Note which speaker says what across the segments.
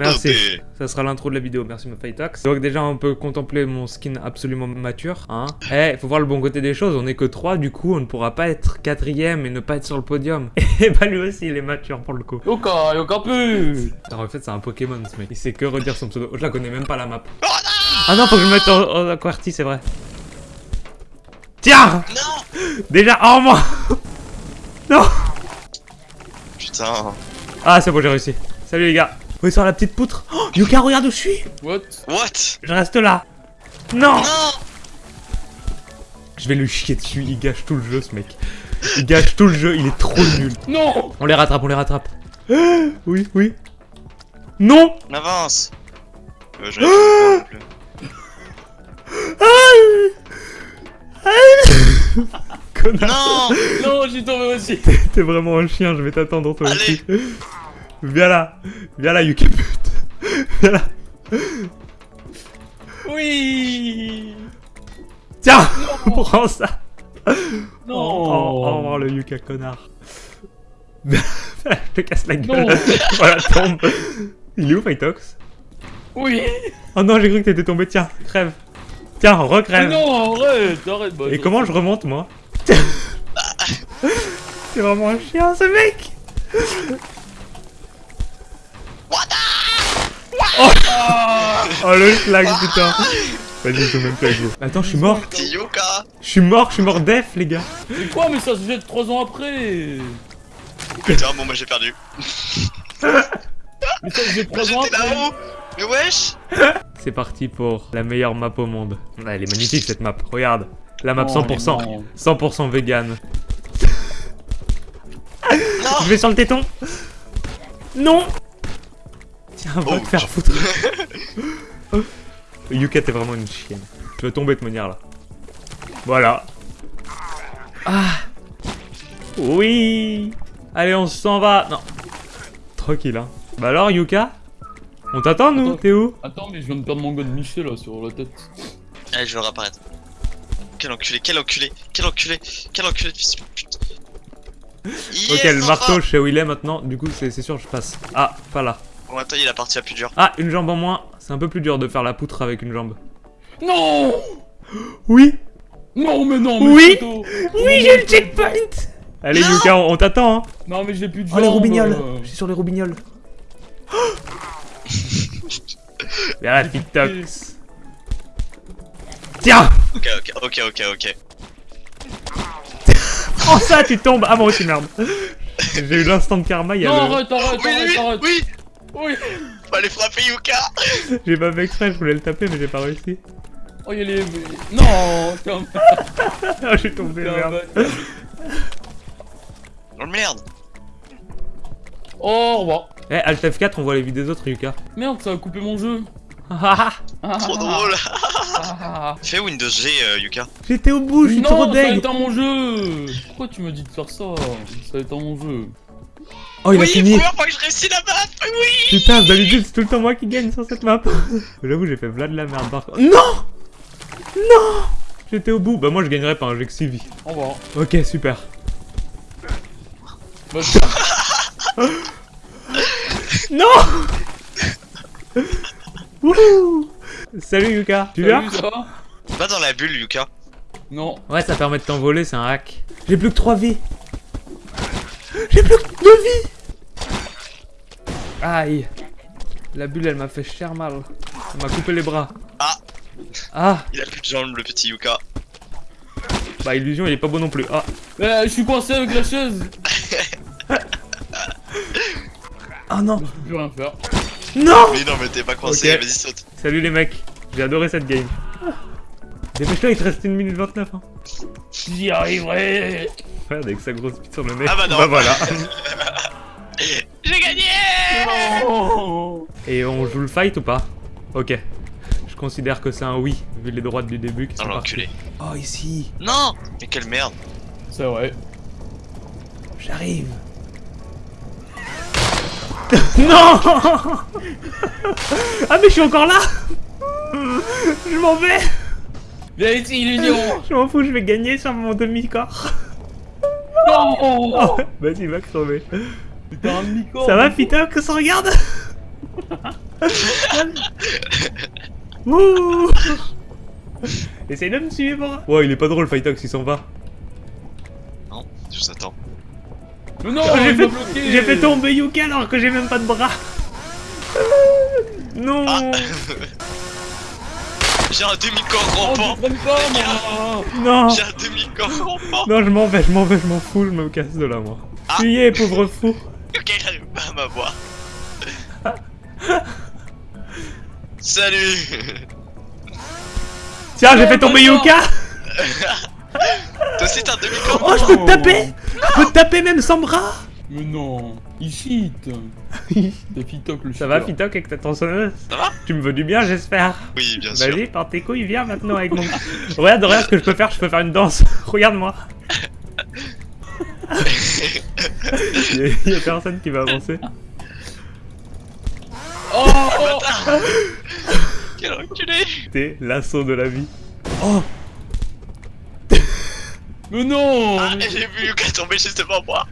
Speaker 1: Merci. Ça sera l'intro de la vidéo, merci ma Fightax. Donc déjà on peut contempler mon skin absolument mature, hein. Eh, faut voir le bon côté des choses, on est que 3, du coup on ne pourra pas être quatrième et ne pas être sur le podium. Et bah lui aussi il est mature pour le coup.
Speaker 2: Yoka, Yoka plus
Speaker 1: Alors en fait c'est un Pokémon ce mec, il sait que redire son pseudo. Je la connais même pas la map. Ah non, faut que je me mette en, en QWERTY, c'est vrai. Tiens
Speaker 3: Non
Speaker 1: Déjà, oh moi Non
Speaker 3: Putain.
Speaker 1: Ah c'est bon j'ai réussi. Salut les gars. Oui sur la petite poutre. Oh, Yuka regarde où je suis
Speaker 2: What?
Speaker 3: What?
Speaker 1: Je reste là. Non
Speaker 3: Non
Speaker 1: Je vais lui chier dessus, il gâche tout le jeu ce mec. Il gâche tout le jeu, il est trop nul.
Speaker 2: Non
Speaker 1: On les rattrape, on les rattrape. Oui, oui. Non
Speaker 3: On avance euh.
Speaker 1: Connard
Speaker 3: Non
Speaker 2: Non, j'y tombé aussi
Speaker 1: T'es vraiment un chien, je vais t'attendre toi
Speaker 3: Allez.
Speaker 1: aussi. Viens là Viens là, Yuka pute Viens là
Speaker 2: Oui
Speaker 1: Tiens Prends ça
Speaker 2: Non
Speaker 1: Oh, oh, au revoir le Yuka connard. je te casse la gueule.
Speaker 2: Non.
Speaker 1: voilà, tombe. Il est où Fightox
Speaker 2: Oui
Speaker 1: Oh non, j'ai cru que t'étais tombé. Tiens, crève. Tiens,
Speaker 2: Mais
Speaker 1: recrève.
Speaker 2: Non, arrête, arrête bah,
Speaker 1: Et comment je remonte moi? C'est vraiment un chien ce mec
Speaker 2: Ah
Speaker 1: Oh le schlag putain Vas-y, je même plus. Attends, je suis mort Je suis mort, je suis mort def les gars
Speaker 2: Mais quoi, mais ça se jette 3 ans après
Speaker 3: Putain, bon, moi j'ai perdu.
Speaker 2: Mais ça se jette 3 ans après
Speaker 3: là-haut Mais wesh
Speaker 1: C'est parti pour la meilleure map au monde. Ah, elle est magnifique cette map, regarde. La map
Speaker 2: Oh,
Speaker 1: 100%.
Speaker 2: mais non.
Speaker 1: 100% vegan.
Speaker 3: Non
Speaker 1: Je vais sur le téton? Non Tiens, va
Speaker 3: Oh,
Speaker 1: te faire foutre. Yuka, t'es vraiment une chienne. Tu vas tomber de manière là. Voilà. Ah Oui Allez, on s'en va. Non. Tranquille, hein. Bah alors, Yuka On t'attend, nous. T'es où?
Speaker 2: Attends, mais je viens de perdre mon gun Michel là sur la tête.
Speaker 3: Allez, je vais réapparaître. Quel enculé, quel enculé, quel enculé, quel enculé de fils de pute. Yes,
Speaker 1: Ok, le marteau, je sais où il est maintenant. Du coup, c'est c'est sûr, je passe. Ah, pas là.
Speaker 3: Bon, attends, il est la partie la plus dure.
Speaker 1: Ah, une jambe en moins. C'est un peu plus dur de faire la poutre avec une jambe.
Speaker 2: Non
Speaker 1: Oui
Speaker 2: Non, mais non, mais
Speaker 1: Oui.
Speaker 2: plutôt.
Speaker 1: Oui, j'ai le checkpoint Allez,
Speaker 3: Non.
Speaker 1: Yuka, on, on t'attend, hein.
Speaker 2: Non, mais j'ai plus de
Speaker 1: Oh, les roubignoles
Speaker 2: euh.
Speaker 1: Je suis sur les roubignoles. Viens là, TikToks. Tiens
Speaker 3: Ok, ok, ok, ok, ok.
Speaker 1: Prends ça, tu tombes Ah, moi aussi, merde. J'ai eu l'instant de karma, il y a
Speaker 2: Non,
Speaker 1: le...
Speaker 2: arrête, arrête,
Speaker 3: Oui,
Speaker 2: arrête,
Speaker 3: oui,
Speaker 2: arrête
Speaker 3: oui
Speaker 2: Oui
Speaker 3: aller frapper Yuka
Speaker 1: J'ai pas fait exprès, je voulais le taper, mais j'ai pas réussi.
Speaker 2: Oh, il y a les... Non T'es un...
Speaker 1: Ah, je suis tombé, merde.
Speaker 3: Oh merde
Speaker 2: Oh, au revoir.
Speaker 1: Eh, Alt F4, on voit les vies des autres, Yuka.
Speaker 2: Merde, ça a coupé mon jeu.
Speaker 3: Trop
Speaker 2: ah,
Speaker 3: drôle
Speaker 2: ah.
Speaker 3: Fais Windows G, euh, Yuka.
Speaker 1: J'étais au bout, je suis
Speaker 2: Non,
Speaker 1: trop
Speaker 2: ça a
Speaker 1: deg
Speaker 2: éteint mon jeu Pourquoi tu me dis de faire ça? Ça éteint mon jeu.
Speaker 1: Oh, il
Speaker 3: oui,
Speaker 1: a fini
Speaker 3: première fois que je réussis la map Oui
Speaker 1: Putain, d'habitude c'est tout le temps moi qui gagne sur cette map. J'avoue, j'ai fait Vlad de la merde par contre. Non Non J'étais au bout. Bah, moi je gagnerais pas, hein, j'ai que 6 vies.
Speaker 2: Au revoir.
Speaker 1: Ok, super.
Speaker 2: Bah,
Speaker 1: Non Wouhou Salut Yuka, tu viens?
Speaker 2: Va?
Speaker 3: Dans la bulle, Yuka.
Speaker 2: Non.
Speaker 1: Ouais, ça permet de t'envoler, c'est un hack. J'ai plus que 3 vies. J'ai plus que 2 vies Aïe. La bulle, elle m'a fait cher mal. Elle m'a coupé les bras.
Speaker 3: Ah.
Speaker 1: Ah
Speaker 3: Il a plus de jambes, le petit Yuka.
Speaker 1: Bah, illusion, il est pas beau non plus. Ah
Speaker 2: Eh, je suis coincé avec la chaise
Speaker 1: Oh non
Speaker 2: Je peux plus rien faire.
Speaker 1: Non
Speaker 3: Mais non, mais t'es pas coincé, vas-y, saute.
Speaker 1: Salut les mecs, j'ai adoré cette game. Dépêche-toi, il te reste 1 minute 29. Hein.
Speaker 2: J'y arriverai
Speaker 1: Avec sa grosse bite sur le nez.
Speaker 3: Ah bah non.
Speaker 1: Bah voilà.
Speaker 3: J'ai gagné
Speaker 2: Non
Speaker 1: Et on joue le fight ou pas? Ok. Je considère que c'est un oui, vu les droites du début qui sont
Speaker 3: l'enculé.
Speaker 1: Oh ici,
Speaker 3: Non Mais quelle merde
Speaker 2: C'est vrai.
Speaker 1: j'arrive. non Ah mais je suis encore là Je m'en vais
Speaker 2: Viens ici, illusion
Speaker 1: Je m'en fous, je vais gagner sur mon demi-corps.
Speaker 2: Non
Speaker 1: Oh, Vas-y, va crever.
Speaker 2: Un demi-corps
Speaker 1: Ça va, Fitox On regarde Ouh Essaye de me suivre Ouais, il est pas drôle, Fightox, il s'en va.
Speaker 3: Non, je vous attends.
Speaker 2: Mais non,
Speaker 1: Oh, fait, j'ai fait tomber Yuka alors que j'ai même pas de bras. Non
Speaker 3: Ah. J'ai un demi-corps
Speaker 2: Oh,
Speaker 3: rampant.
Speaker 2: moi
Speaker 1: Non
Speaker 3: J'ai un demi-corps rampant.
Speaker 1: Non, je m'en vais, je m'en vais, je m'en fous, je me casse de là, moi.
Speaker 3: Ah.
Speaker 1: Fuyez, pauvre fou
Speaker 3: Ok, j'arrive pas à m'avoir. Salut
Speaker 1: Tiens, j'ai
Speaker 2: Non,
Speaker 1: fait tomber. Yuka
Speaker 3: Toi aussi t'as un demi-corps
Speaker 1: Oh, je peux te taper Je peux te taper même sans bras
Speaker 2: Mais non, il cheat C'est Fitoc le
Speaker 1: Ça va. Fitoc, avec ta tronçonneuse
Speaker 3: Ça va?
Speaker 1: Tu me veux du bien, j'espère
Speaker 3: Oui, bien sûr.
Speaker 1: Vas-y, par tes couilles, viens maintenant avec mon... regarde, regarde ce que je peux faire, je peux faire une danse. Regarde-moi. Il y, a- il y a personne qui va avancer.
Speaker 2: Oh, oh
Speaker 3: Quel enculé
Speaker 1: T'es l'assaut de la vie. Oh
Speaker 2: Mais non
Speaker 3: Ah, j'ai vu Yuka tomber juste devant moi.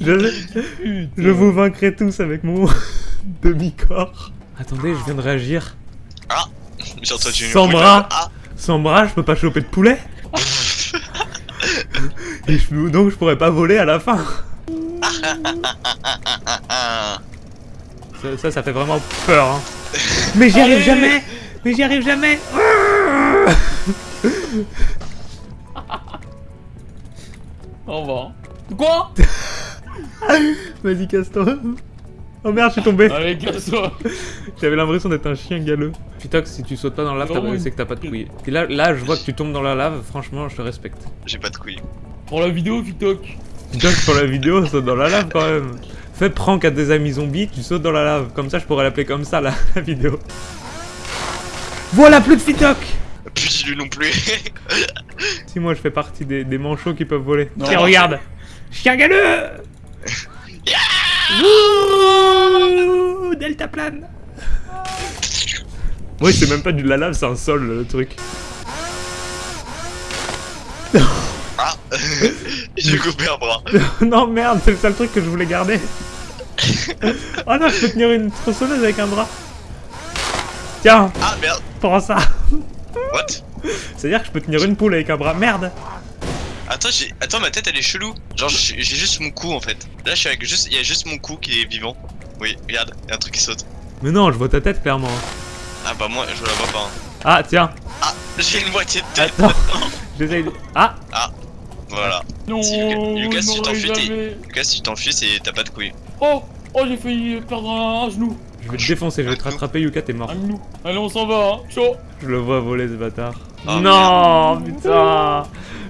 Speaker 1: Je, vous vaincrai tous avec mon demi-corps. Attendez, je viens de réagir.
Speaker 3: J'ai entendu une
Speaker 1: Sans bras.
Speaker 3: Ah
Speaker 1: Sans bras, je peux pas choper de poulet. Et je, donc je pourrais pas voler à la fin.
Speaker 3: ah.
Speaker 1: Ça, ça, ça fait vraiment peur. Hein. Mais j'y arrive jamais Mais j'y arrive jamais
Speaker 2: Au revoir. Quoi
Speaker 1: Vas-y, casse-toi. Oh merde, je suis tombé.
Speaker 2: Allez, casse-toi
Speaker 1: J'avais l'impression d'être un chien galeux. Fitox, si tu sautes pas dans la lave, t'as-
Speaker 2: une-
Speaker 1: c'est que t'as pas de couilles. Et là, là, je vois que tu tombes dans la lave, franchement, je te respecte.
Speaker 3: J'ai pas de couilles.
Speaker 2: Pour la vidéo, Fitoc
Speaker 1: Fitox, pour la vidéo, saute dans la lave quand même. Fais prank à des amis zombies, tu sautes dans la lave. Comme ça, je pourrais l'appeler comme ça, la, la vidéo. Voilà, plus de Fitoc
Speaker 3: Puis lui non plus.
Speaker 1: Si moi, je fais partie des, des manchots qui peuvent voler.
Speaker 2: Non.
Speaker 1: Tiens, regarde Chien galeux Ouh, Delta plane Oui, c'est même pas du la lave, c'est un sol, le truc.
Speaker 3: Ah J'ai coupé un bras.
Speaker 1: non, merde, c'est le seul truc que je voulais garder. oh non, je peux tenir une tronçonneuse avec un bras. Tiens,
Speaker 3: Ah merde
Speaker 1: prends ça.
Speaker 3: What?
Speaker 1: C'est-à-dire que je peux tenir une poule avec un bras. Merde.
Speaker 3: Attends, j'ai... Attends, ma tête elle est chelou. Genre j'ai juste mon cou en fait. Là je suis avec juste... Il y a juste mon cou qui est vivant. Oui, regarde, il y a un truc qui saute.
Speaker 1: Mais non, je vois ta tête clairement.
Speaker 3: Ah bah moi je la vois pas. hein.
Speaker 1: Ah, tiens,
Speaker 3: Ah, j'ai une moitié de tête.
Speaker 1: attends. J'essaye de... Ah
Speaker 3: Voilà.
Speaker 2: Non,
Speaker 3: Si Lucas- si tu t'enfuis. Lucas, si tu t'enfuis, c'est t'as pas de couilles.
Speaker 2: Oh Oh, j'ai failli perdre un, un genou
Speaker 1: Je vais te défoncer, je vais te rattraper, Yuka, t'es mort.
Speaker 2: Allez, on s'en va, hein Chaud
Speaker 1: Je le vois voler ce bâtard.
Speaker 3: Oh,
Speaker 1: non, putain.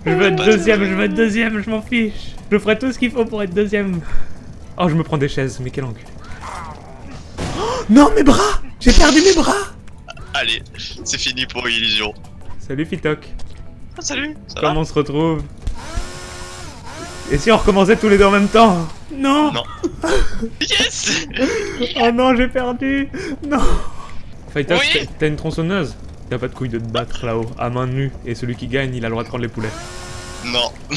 Speaker 1: Je veux être deuxième,
Speaker 3: de-
Speaker 1: je veux être deuxième, je m'en fiche. Je ferai tout ce qu'il faut pour être deuxième. Oh, je me prends des chaises, mais quel encul. Oh, non, mes bras J'ai perdu mes bras
Speaker 3: Allez, c'est fini pour Illusion.
Speaker 1: Salut Fitoc.
Speaker 3: Ah, salut Ça va
Speaker 1: Comment on se retrouve? Et si on recommençait tous les deux en même temps? Non
Speaker 3: Non. Yes
Speaker 1: Oh non, j'ai perdu Non
Speaker 3: Oui.
Speaker 1: t'as- t'as une tronçonneuse T'as pas de couilles de te battre là-haut, à main nue, et celui qui gagne, il a le droit de prendre les poulets.
Speaker 3: Non.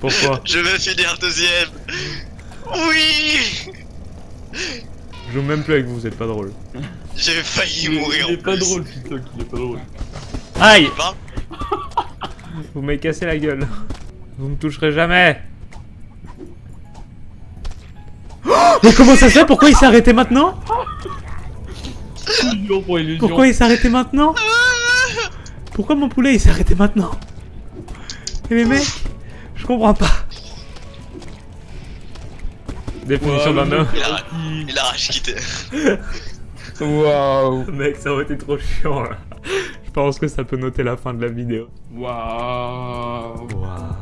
Speaker 1: Pourquoi
Speaker 3: Je vais finir deuxième Oui
Speaker 1: Je joue même plus avec vous, vous êtes pas drôle.
Speaker 3: J'ai failli
Speaker 2: Il
Speaker 3: mourir
Speaker 2: Il est
Speaker 3: en
Speaker 2: pas
Speaker 3: plus.
Speaker 2: drôle, Fitoc, il est pas drôle.
Speaker 1: Aïe
Speaker 3: Pas
Speaker 1: Vous m'avez cassé la gueule. Vous me toucherez jamais Mais comment ça se fait? Pourquoi il s'est arrêté maintenant?
Speaker 2: Illusion pour illusion.
Speaker 1: Pourquoi il s'est arrêté maintenant Pourquoi mon poulet il s'est arrêté maintenant Et les mecs Je comprends pas. Définition
Speaker 2: Ouais,
Speaker 1: d'un homme.
Speaker 3: Il a-
Speaker 2: Il
Speaker 3: rage quitté.
Speaker 2: Waouh
Speaker 1: Mec, ça aurait été trop chiant là. Je pense que ça peut noter la fin de la vidéo.
Speaker 2: Waouh
Speaker 1: Waouh.